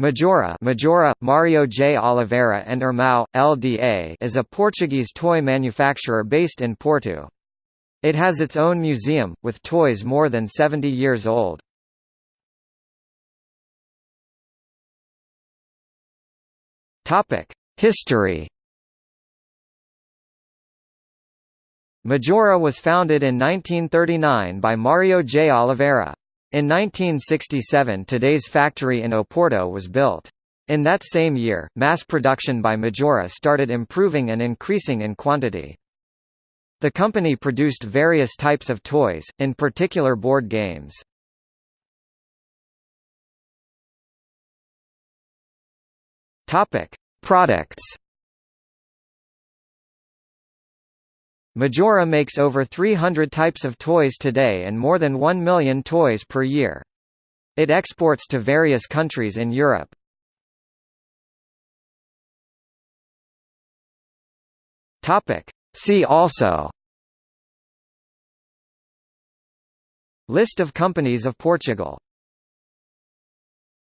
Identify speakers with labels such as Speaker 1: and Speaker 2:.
Speaker 1: Majora, Majora Mario J Oliveira and Irmão, LDA is a Portuguese toy manufacturer based in Porto. It has its own museum, with toys more than 70 years old. History Majora was founded in 1939 by Mario J Oliveira. In 1967 today's factory in Oporto was built. In that same year, mass production by Majora started improving and increasing in quantity. The company produced various types of toys, in particular board games. Topic: Products. Majora makes over 300 types of toys today and more than 1 million toys per year. It exports to various countries in Europe. See also List of companies of Portugal